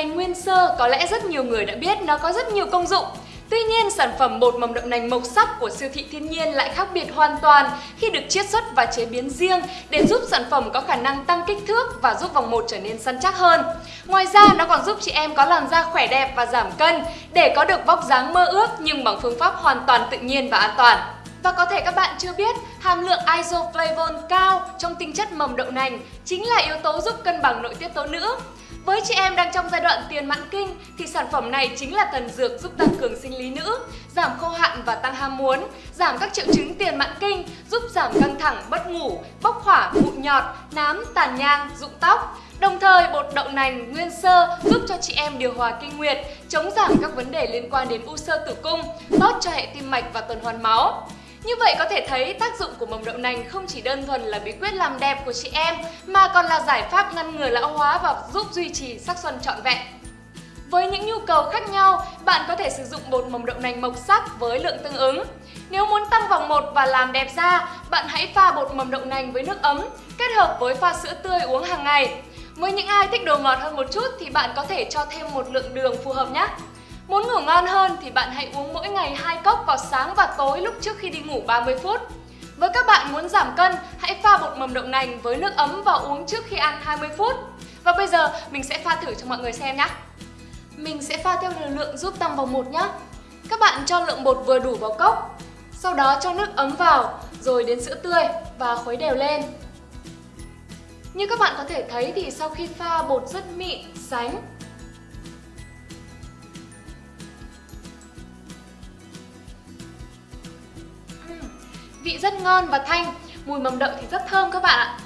nành nguyên sơ có lẽ rất nhiều người đã biết nó có rất nhiều công dụng. Tuy nhiên, sản phẩm bột mầm đậu nành mộc sắc của siêu thị thiên nhiên lại khác biệt hoàn toàn khi được chiết xuất và chế biến riêng để giúp sản phẩm có khả năng tăng kích thước và giúp vòng một trở nên săn chắc hơn. Ngoài ra, nó còn giúp chị em có làn da khỏe đẹp và giảm cân để có được vóc dáng mơ ước nhưng bằng phương pháp hoàn toàn tự nhiên và an toàn. Và có thể các bạn chưa biết, hàm lượng isoflavone cao trong tinh chất mầm đậu nành chính là yếu tố giúp cân bằng nội tiết tố nữ. Với chị em đang trong giai đoạn tiền mãn kinh thì sản phẩm này chính là thần dược giúp tăng cường sinh lý nữ, giảm khô hạn và tăng ham muốn, giảm các triệu chứng tiền mãn kinh, giúp giảm căng thẳng, mất ngủ, bốc hỏa, mụn nhọt, nám, tàn nhang, rụng tóc. Đồng thời, bột đậu nành nguyên sơ giúp cho chị em điều hòa kinh nguyệt, chống giảm các vấn đề liên quan đến u sơ tử cung, tốt cho hệ tim mạch và tuần hoàn máu. Như vậy có thể thấy tác dụng của mầm đậu nành không chỉ đơn thuần là bí quyết làm đẹp của chị em mà còn là giải pháp ngăn ngừa lão hóa và giúp duy trì sắc xuân trọn vẹn. Với những nhu cầu khác nhau, bạn có thể sử dụng bột mầm đậu nành mộc sắc với lượng tương ứng. Nếu muốn tăng vòng một và làm đẹp da, bạn hãy pha bột mầm đậu nành với nước ấm, kết hợp với pha sữa tươi uống hàng ngày. Với những ai thích đồ ngọt hơn một chút thì bạn có thể cho thêm một lượng đường phù hợp nhé. Muốn ngủ ngon hơn thì bạn hãy uống mỗi ngày hai cốc vào sáng và tối lúc trước khi đi ngủ 30 phút. Với các bạn muốn giảm cân, hãy pha bột mầm đậu nành với nước ấm và uống trước khi ăn 20 phút. Và bây giờ mình sẽ pha thử cho mọi người xem nhé. Mình sẽ pha theo liều lượng giúp tăng vòng một nhé. Các bạn cho lượng bột vừa đủ vào cốc, sau đó cho nước ấm vào, rồi đến sữa tươi và khuấy đều lên. Như các bạn có thể thấy thì sau khi pha bột rất mịn, sánh Vị rất ngon và thanh, mùi mầm đậu thì rất thơm các bạn ạ.